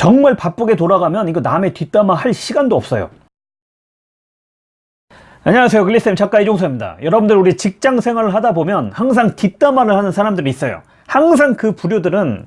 정말 바쁘게 돌아가면 이거 남의 뒷담화 할 시간도 없어요. 안녕하세요. 글리쌤 작가 이종서입니다. 여러분들 우리 직장 생활을 하다 보면 항상 뒷담화를 하는 사람들이 있어요. 항상 그 부류들은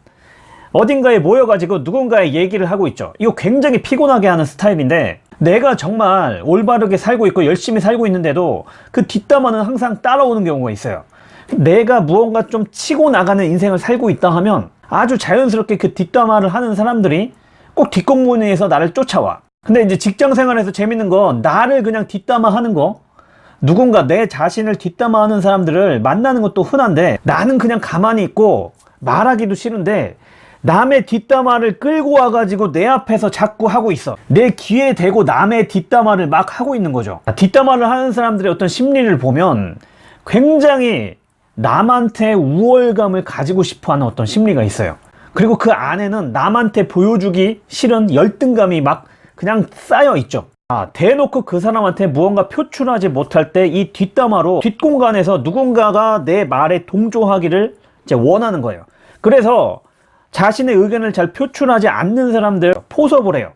어딘가에 모여가지고 누군가의 얘기를 하고 있죠. 이거 굉장히 피곤하게 하는 스타일인데 내가 정말 올바르게 살고 있고 열심히 살고 있는데도 그 뒷담화는 항상 따라오는 경우가 있어요. 내가 무언가 좀 치고 나가는 인생을 살고 있다 하면 아주 자연스럽게 그 뒷담화를 하는 사람들이 꼭 뒷공무니에서 나를 쫓아와. 근데 이제 직장 생활에서 재밌는 건 나를 그냥 뒷담화 하는 거. 누군가 내 자신을 뒷담화 하는 사람들을 만나는 것도 흔한데 나는 그냥 가만히 있고 말하기도 싫은데 남의 뒷담화를 끌고 와가지고 내 앞에서 자꾸 하고 있어. 내 귀에 대고 남의 뒷담화를 막 하고 있는 거죠. 뒷담화를 하는 사람들의 어떤 심리를 보면 굉장히 남한테 우월감을 가지고 싶어 하는 어떤 심리가 있어요 그리고 그 안에는 남한테 보여주기 싫은 열등감이 막 그냥 쌓여 있죠. 아, 대놓고 그 사람한테 무언가 표출하지 못할 때 이 뒷담화로 뒷공간에서 누군가가 내 말에 동조하기를 이제 원하는 거예요. 그래서 자신의 의견을 잘 표출하지 않는 사람들 포섭을 해요.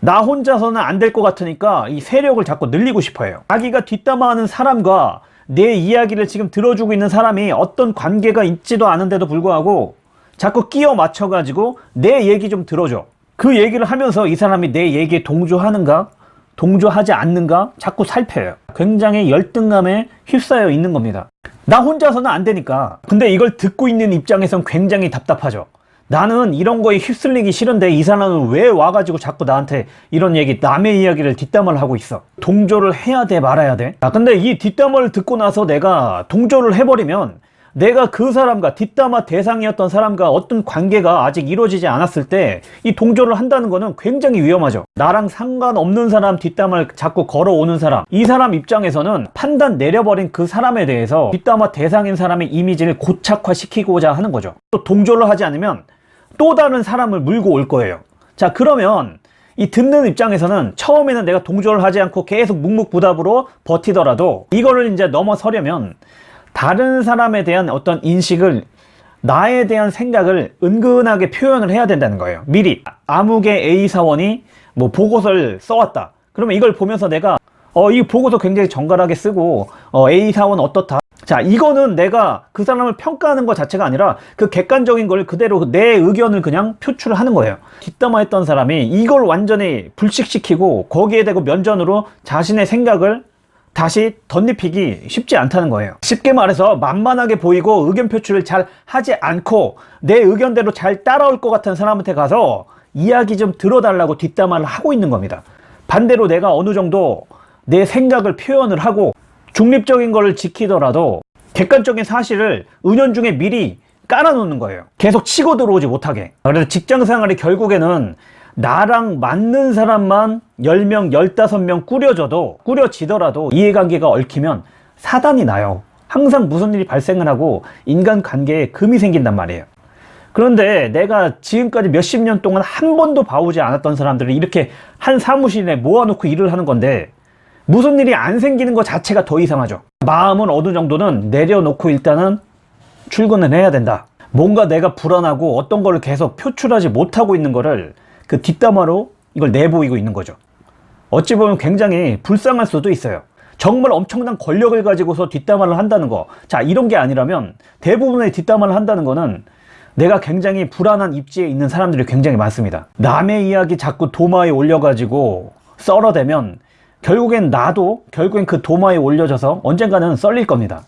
나 혼자서는 안 될 것 같으니까 이 세력을 자꾸 늘리고 싶어 해요. 자기가 뒷담화하는 사람과 내 이야기를 지금 들어주고 있는 사람이 어떤 관계가 있지도 않은데도 불구하고 자꾸 끼워 맞춰 가지고 내 얘기 좀 들어줘. 그 얘기를 하면서 이 사람이 내 얘기에 동조하는가? 동조하지 않는가? 자꾸 살펴요. 굉장히 열등감에 휩싸여 있는 겁니다. 나 혼자서는 안 되니까. 근데 이걸 듣고 있는 입장에선 굉장히 답답하죠. 나는 이런 거에 휩쓸리기 싫은데 이 사람은 왜 와가지고 자꾸 나한테 이런 얘기 남의 이야기를 뒷담화를 하고 있어? 동조를 해야 돼 말아야 돼? 아, 근데 이 뒷담화를 듣고 나서 내가 동조를 해버리면 내가 그 사람과 뒷담화 대상이었던 사람과 어떤 관계가 아직 이루어지지 않았을 때 이 동조를 한다는 것은 굉장히 위험하죠. 나랑 상관없는 사람 뒷담화를 자꾸 걸어오는 사람. 이 사람 입장에서는 판단 내려버린 그 사람에 대해서 뒷담화 대상인 사람의 이미지를 고착화시키고자 하는 거죠. 또 동조를 하지 않으면 또 다른 사람을 물고 올 거예요. 자 그러면 이 듣는 입장에서는 처음에는 내가 동조를 하지 않고 계속 묵묵부답으로 버티더라도 이거를 이제 넘어서려면 다른 사람에 대한 어떤 인식을 나에 대한 생각을 은근하게 표현을 해야 된다는 거예요. 미리. 아무개 A사원이 뭐 보고서를 써왔다. 그러면 이걸 보면서 내가 어 이 보고서 굉장히 정갈하게 쓰고 어, A사원 어떻다. 자 이거는 내가 그 사람을 평가하는 것 자체가 아니라 그 객관적인 걸 그대로 내 의견을 그냥 표출하는 거예요. 뒷담화했던 사람이 이걸 완전히 불식시키고 거기에 대고 면전으로 자신의 생각을 다시 덧입히기 쉽지 않다는 거예요. 쉽게 말해서 만만하게 보이고 의견 표출을 잘 하지 않고 내 의견대로 잘 따라올 것 같은 사람한테 가서 이야기 좀 들어달라고 뒷담화를 하고 있는 겁니다. 반대로 내가 어느 정도 내 생각을 표현을 하고 중립적인 것을 지키더라도 객관적인 사실을 은연중에 미리 깔아놓는 거예요. 계속 치고 들어오지 못하게. 그래서 직장생활이 결국에는 나랑 맞는 사람만 10명, 15명 꾸려져도 꾸려지더라도 이해관계가 얽히면 사단이 나요. 항상 무슨 일이 발생을 하고 인간관계에 금이 생긴단 말이에요. 그런데 내가 지금까지 몇십 년 동안 한 번도 봐오지 않았던 사람들을 이렇게 한 사무실에 모아놓고 일을 하는 건데 무슨 일이 안 생기는 것 자체가 더 이상하죠. 마음은 어느 정도는 내려놓고 일단은 출근을 해야 된다. 뭔가 내가 불안하고 어떤 거를 계속 표출하지 못하고 있는 거를 그 뒷담화로 이걸 내보이고 있는 거죠. 어찌 보면 굉장히 불쌍할 수도 있어요. 정말 엄청난 권력을 가지고서 뒷담화를 한다는 거 자 이런 게 아니라면 대부분의 뒷담화를 한다는 거는 내가 굉장히 불안한 입지에 있는 사람들이 굉장히 많습니다. 남의 이야기 자꾸 도마에 올려가지고 썰어대면 결국엔 나도 결국엔 그 도마에 올려져서 언젠가는 썰릴 겁니다